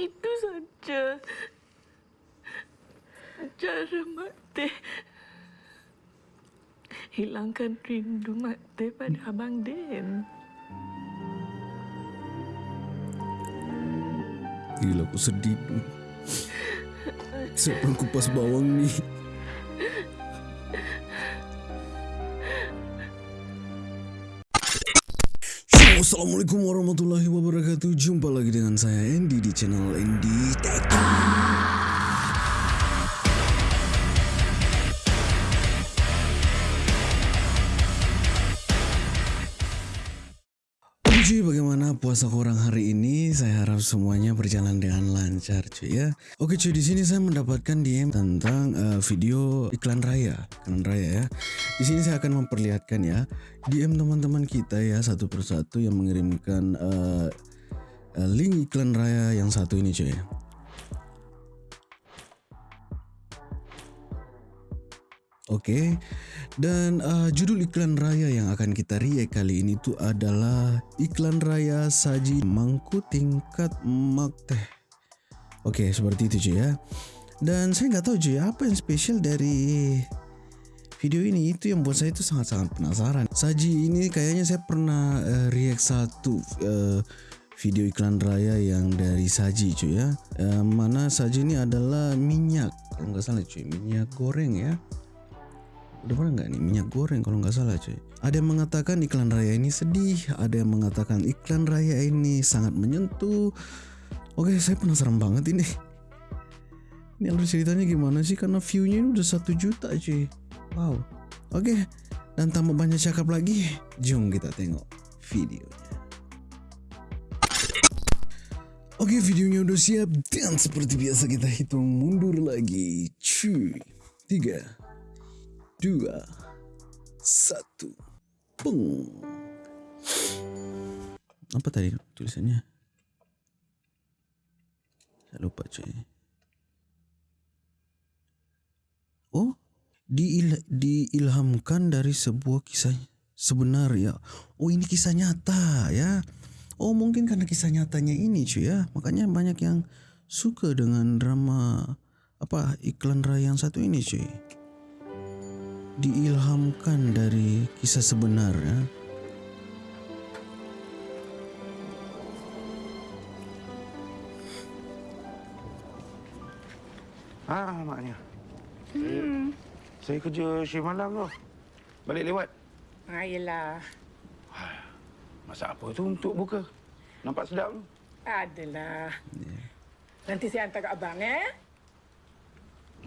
Itu saja. Cara Mak Teh hilangkan rindu Mak Teh pada Abang Den. Gila aku sedih. Saya pun kupas bawang ni. Assalamualaikum warahmatullahi wabarakatuh. Jumpa lagi dengan saya Andy di channel Andy Tech puasa korang hari ini? Saya harap semuanya berjalan dengan lancar cuy ya. Oke cuy, di sini saya mendapatkan DM tentang uh, video iklan raya, iklan raya ya. Di sini saya akan memperlihatkan ya DM teman-teman kita ya satu persatu yang mengirimkan uh, link iklan raya yang satu ini cuy. Oke, dan uh, judul iklan raya yang akan kita react kali ini tu adalah iklan raya saji mangku tingkat mak teh. Oke, seperti itu cuy ya. Dan saya nggak tahu cuy apa yang spesial dari video ini itu yang buat saya itu sangat-sangat penasaran. Saji ini kayaknya saya pernah uh, react satu uh, video iklan raya yang dari Saji cuy ya. Uh, mana Saji ini adalah minyak kalau nggak salah cuy, minyak goreng ya. Udah pernah nggak nih minyak goreng kalau nggak salah cuy. Ada yang mengatakan iklan raya ini sedih, ada yang mengatakan iklan raya ini sangat menyentuh. Oke, saya penasaran banget ini. Ini alur ceritanya gimana sih? Karena view-nya ini udah satu juta cuy. Wow. Oke, dan tanpa banyak cakap lagi, jom kita tengok videonya. Oke, videonya udah siap dan seperti biasa kita hitung mundur lagi. Cuy. Tiga, dua, satu, peng. Apa tadi tulisannya? Saya lupa cuy. Oh, diil diilhamkan dari sebuah kisah sebenar ya. Oh, ini kisah nyata ya. Oh, mungkin karena kisah nyatanya ini cuy ya. Makanya banyak yang suka dengan drama apa iklan raya yang satu ini cuy diilhamkan dari kisah sebenar ya. Ah, maknya. Hmm. Saya, saya kerja shift malam tu. Balik lewat. Ha, yelah. Masak apa tu untuk buka? Nampak sedap tu. Adalah. Nanti saya hantar kat abang, eh?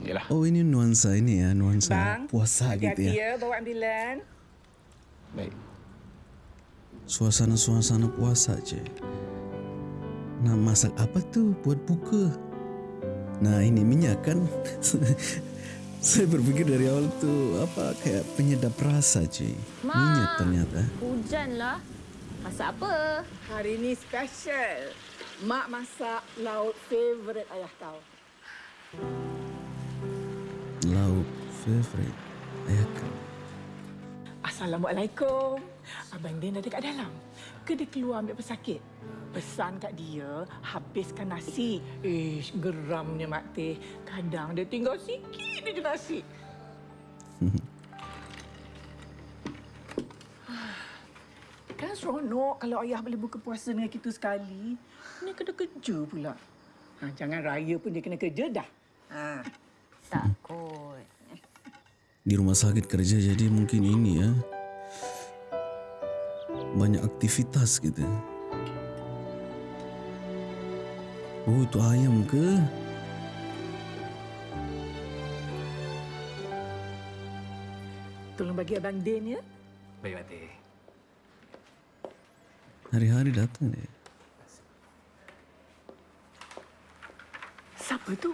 Yalah. Oh ini nuansa ini ya nuansa Bang, puasa gitu hati-hati ya. ya bawa ambilan. Baik. Suasana-suasana puasa je. Nah masak apa tu buat buka? Nah ini minyak kan? Saya berpikir dari awal tu apa kayak penyedap rasa cuy. Ma. Minyak ternyata. Hujan lah. Masak apa? Hari ni special. Mak masak lauk favourite ayah kau. Favorite ayah kau. Assalamualaikum. Abang Din ada kat dalam. Ke dia keluar ambil pesakit? Pesan kat dia, habiskan nasi. Ish, geramnya Mak Teh. Kadang dia tinggal sikit je nasi. kan seronok kalau ayah boleh buka puasa dengan kita sekali. Ni kena kerja pula. Ha, jangan raya pun dia kena kerja dah. Ha. Takut. Di rumah sakit kerja jadi mungkin ini ya. Banyak aktivitas gitu. Oh itu ayam ke? Tolong bagi Abang Din ya. Baik, Mati. Hari-hari datang dia. Siapa tu?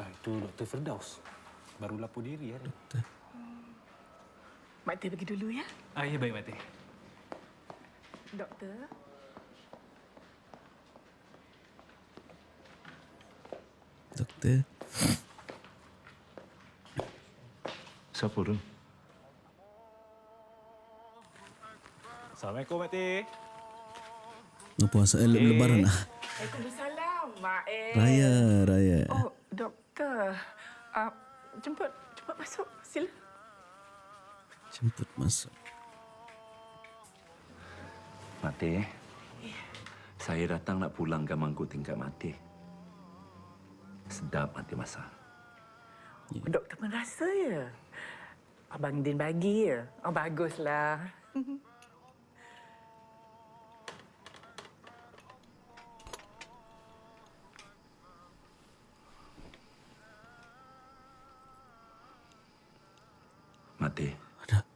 Ah, itu Dr. Firdaus. Baru lapor diri hari. Mak Teh pergi dulu ya. Ah, ya baik, Mati. Doktor. Doktor. Siapa tu? Assalamualaikum, Mati. Nak puasa eh, le- lebaran ah. Waalaikumsalam. Mak eh. Raya, Raya. Oh, doktor. Uh, jemput, jemput masuk. Sila. Jemput masuk. Mati. Saya datang nak pulang ke mangkuk tingkat mati. Sedap mati masak. Yeah. Doktor pun rasa ya. Abang Din bagi ya. Oh, baguslah. Mati, Ada,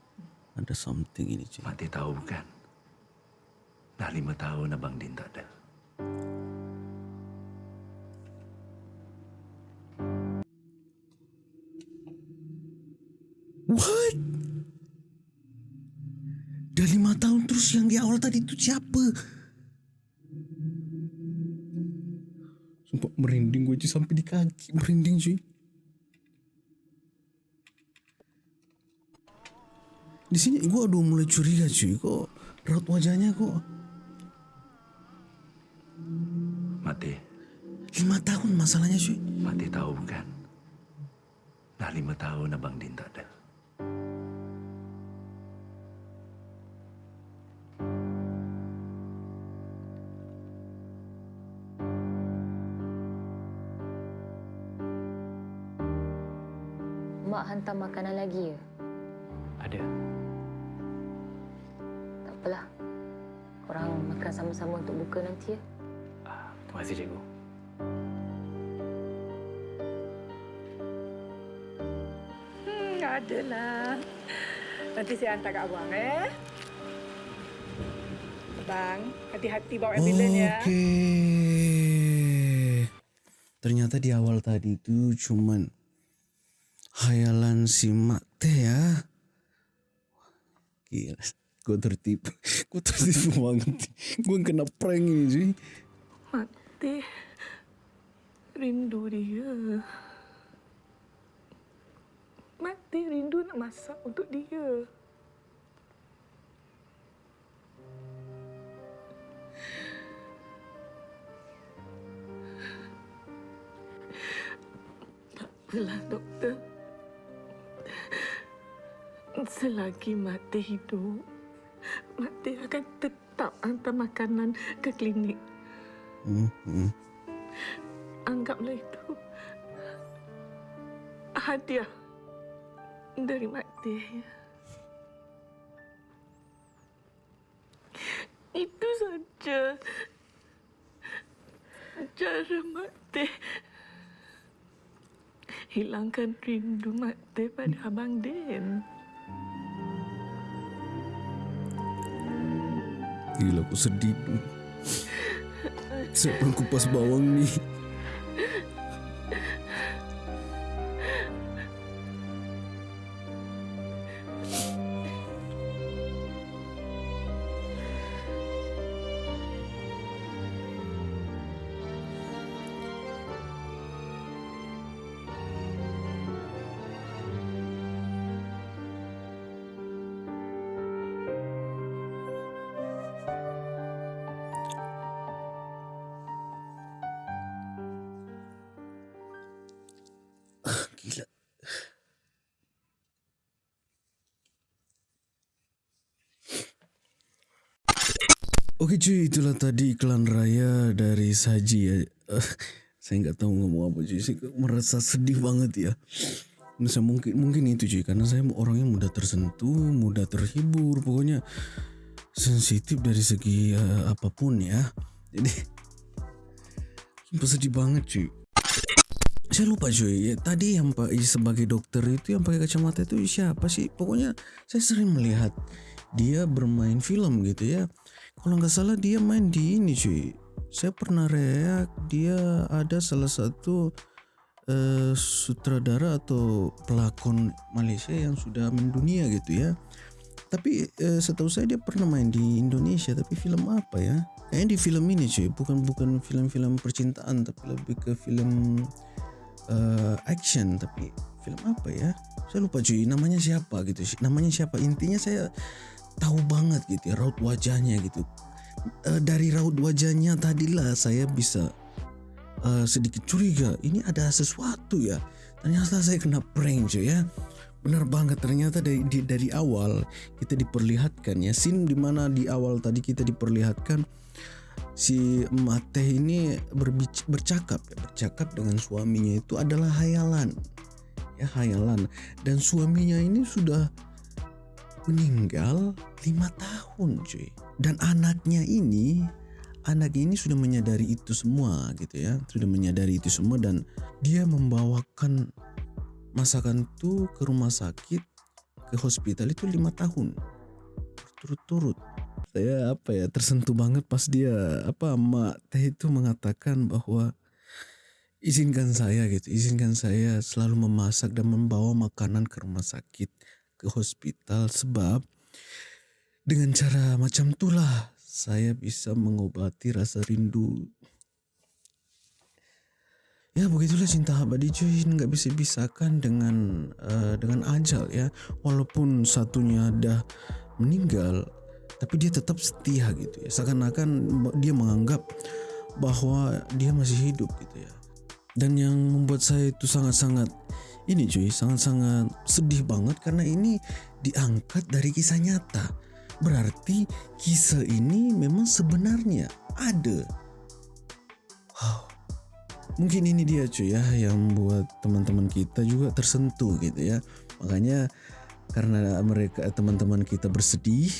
ada something ini cuy. Mati tahu bukan? Dah lima tahun Abang Din tak ada. What? Dah lima tahun terus yang di awal tadi itu siapa? Sumpah merinding gue cuy sampai di kaki merinding cuy. Di sini gue udah mulai curiga cuy kok raut wajahnya kok Mati, lima tahun masalahnya cuy. Mati tahu bukan? Dah lima tahun Abang Din tak ada. Mak hantar makanan lagi ya? Ada. Apalah. Korang makan sama-sama untuk buka nanti ya. Ah, terima kasih, cikgu. Hmm, adalah. Nanti saya hantar kat abang eh. Abang, hati-hati bawa ambulans ya. Okey. Ternyata di awal tadi itu cuman hayalan si Mak Teh ya. Gila. Gue tertipu. Gue tertipu banget. Gue kena prank ini sih. Mati. Rindu dia. Mati rindu nak masak untuk dia. Apalah, doktor. Selagi mati hidup, mati akan tetap hantar makanan ke klinik. Hmm, hmm. Anggaplah itu hadiah dari mati. Itu saja cara mati hilangkan rindu mati pada Abang Den. Gila aku sedih. Siapa yang kupas bawang ni? Okey cuy, itulah tadi iklan raya dari Saji ya. Uh, saya nggak tahu ngomong apa cuy. Saya merasa sedih banget ya. Saya mungkin mungkin itu cuy karena saya orangnya mudah tersentuh, mudah terhibur, pokoknya sensitif dari segi uh, apapun ya. Jadi sedih banget cuy. Saya lupa cuy, ya, tadi yang Pak sebagai dokter itu yang pakai kacamata itu siapa sih? Pokoknya saya sering melihat dia bermain film gitu ya. Kalau nggak salah dia main di ini cuy. Saya pernah reak dia ada salah satu uh, sutradara atau pelakon Malaysia yang sudah mendunia gitu ya. Tapi uh, setahu saya dia pernah main di Indonesia tapi film apa ya? Kayaknya di film ini cuy, bukan bukan film-film percintaan tapi lebih ke film uh, action tapi film apa ya saya lupa cuy namanya siapa gitu namanya siapa intinya saya tahu banget gitu ya raut wajahnya gitu. Uh, dari raut wajahnya tadilah saya bisa uh, sedikit curiga ini ada sesuatu ya. Ternyata saya kena prank cuy ya. Benar banget ternyata dari di, dari awal kita diperlihatkan ya. Scene di mana di awal tadi kita diperlihatkan si Mate ini berbic- bercakap ya. Bercakap dengan suaminya itu adalah hayalan. Ya hayalan. Dan suaminya ini sudah meninggal lima tahun cuy. Dan anaknya ini anak ini sudah menyadari itu semua gitu ya. Sudah menyadari itu semua dan dia membawakan masakan itu ke rumah sakit ke hospital itu lima tahun. Berturut-turut. Saya apa ya tersentuh banget pas dia apa mak teh itu mengatakan bahwa izinkan saya gitu. Izinkan saya selalu memasak dan membawa makanan ke rumah sakit ke hospital sebab dengan cara macam itulah saya bisa mengobati rasa rindu. Ya begitulah cinta abadi cuy nggak bisa pisahkan dengan uh, dengan ajal ya. Walaupun satunya dah meninggal tapi dia tetap setia gitu ya. Seakan-akan dia menganggap bahwa dia masih hidup gitu ya. Dan yang membuat saya itu sangat-sangat ini cuy sangat-sangat sedih banget karena ini diangkat dari kisah nyata. Berarti kisah ini memang sebenarnya ada. Wow. Mungkin ini dia cuy ya yang buat teman-teman kita juga tersentuh gitu ya. Makanya karena mereka teman-teman kita bersedih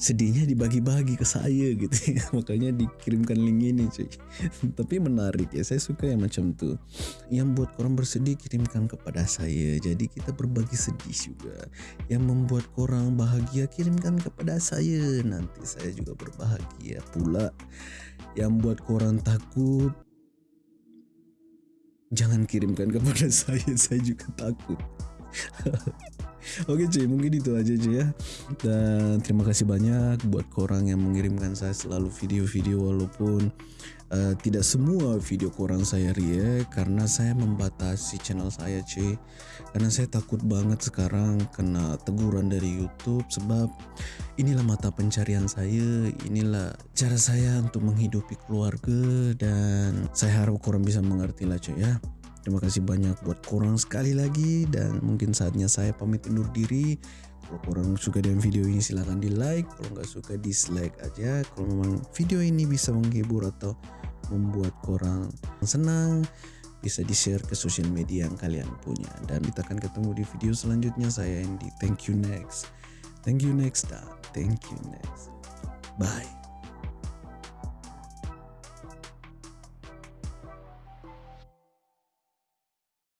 sedihnya dibagi-bagi ke saya gitu. Ya makanya dikirimkan link ini cuy. Tapi menarik ya saya suka yang macam tuh yang buat korang bersedih kirimkan kepada saya. Jadi kita berbagi sedih juga. Yang membuat korang bahagia kirimkan kepada saya. Nanti saya juga berbahagia pula. Yang buat korang takut jangan kirimkan kepada saya. Saya juga takut Oke cuy mungkin itu aja cuy ya. Dan terima kasih banyak buat korang yang mengirimkan saya selalu video-video Walaupun uh, tidak semua video korang saya react Karena saya membatasi channel saya cuy. Karena saya takut banget sekarang kena teguran dari Youtube Sebab inilah mata pencarian saya Inilah cara saya untuk menghidupi keluarga Dan saya harap korang bisa mengerti lah cuy ya Terima kasih banyak buat korang sekali lagi dan mungkin saatnya saya pamit undur diri. Kalau korang suka dengan video ini silahkan di like, kalau nggak suka dislike aja. Kalau memang video ini bisa menghibur atau membuat korang senang, bisa di share ke sosial media yang kalian punya. Dan kita akan ketemu di video selanjutnya. Saya Andy. Thank you next. Thank you next dan thank you next. Bye.